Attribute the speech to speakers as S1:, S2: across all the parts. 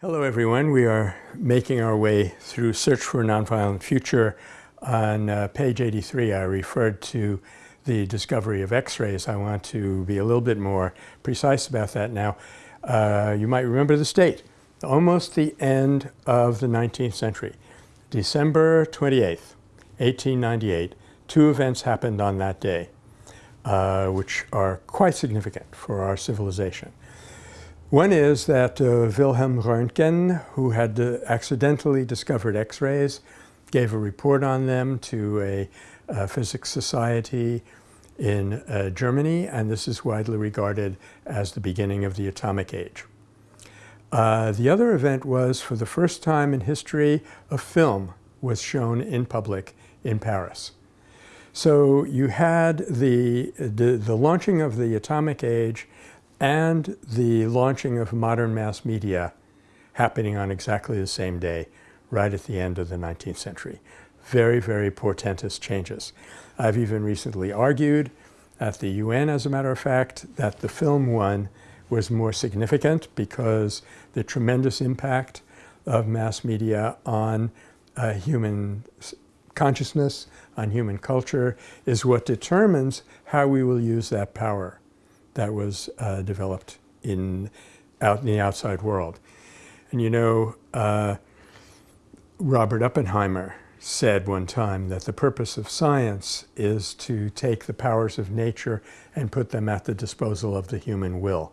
S1: Hello everyone. We are making our way through Search for a Nonviolent Future. On uh, page 83 I referred to the discovery of X-rays. I want to be a little bit more precise about that now. Uh, you might remember the date, almost the end of the 19th century. December 28th, 1898, two events happened on that day, uh, which are quite significant for our civilization. One is that uh, Wilhelm Röntgen, who had uh, accidentally discovered X-rays, gave a report on them to a, a physics society in uh, Germany, and this is widely regarded as the beginning of the atomic age. Uh, the other event was, for the first time in history, a film was shown in public in Paris. So you had the, the, the launching of the atomic age and the launching of modern mass media happening on exactly the same day, right at the end of the 19th century. Very, very portentous changes. I've even recently argued at the UN, as a matter of fact, that the film one was more significant because the tremendous impact of mass media on uh, human consciousness, on human culture, is what determines how we will use that power that was uh, developed in, out in the outside world. And you know, uh, Robert Oppenheimer said one time that the purpose of science is to take the powers of nature and put them at the disposal of the human will.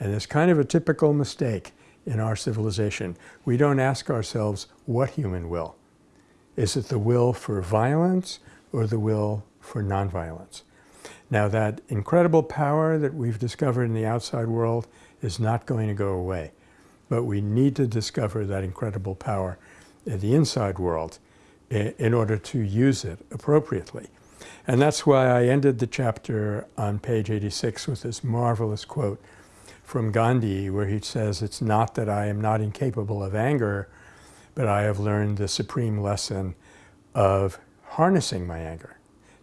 S1: And it's kind of a typical mistake in our civilization. We don't ask ourselves what human will. Is it the will for violence or the will for nonviolence? Now that incredible power that we've discovered in the outside world is not going to go away. But we need to discover that incredible power in the inside world in order to use it appropriately. And that's why I ended the chapter on page 86 with this marvelous quote from Gandhi where he says, it's not that I am not incapable of anger, but I have learned the supreme lesson of harnessing my anger.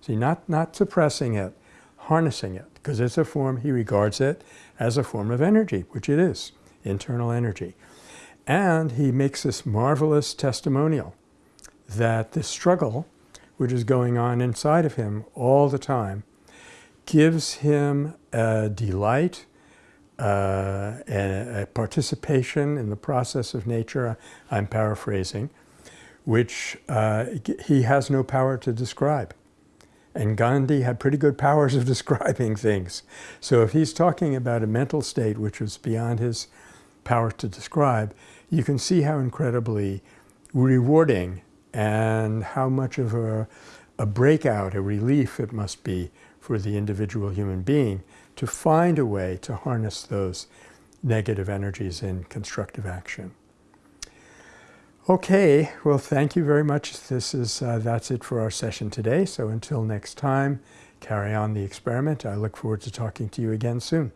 S1: See, not, not suppressing it, harnessing it, because it's a form, he regards it as a form of energy, which it is, internal energy. And he makes this marvelous testimonial that the struggle, which is going on inside of him all the time, gives him a delight, uh, a, a, participation in the process of nature, I'm paraphrasing, which uh, he has no power to describe. And Gandhi had pretty good powers of describing things. So if he's talking about a mental state which was beyond his power to describe, you can see how incredibly rewarding and how much of a, a breakout, a relief it must be for the individual human being to find a way to harness those negative energies in constructive action. Okay, well, thank you very much. This is, uh, that's it for our session today. So until next time, carry on the experiment. I look forward to talking to you again soon.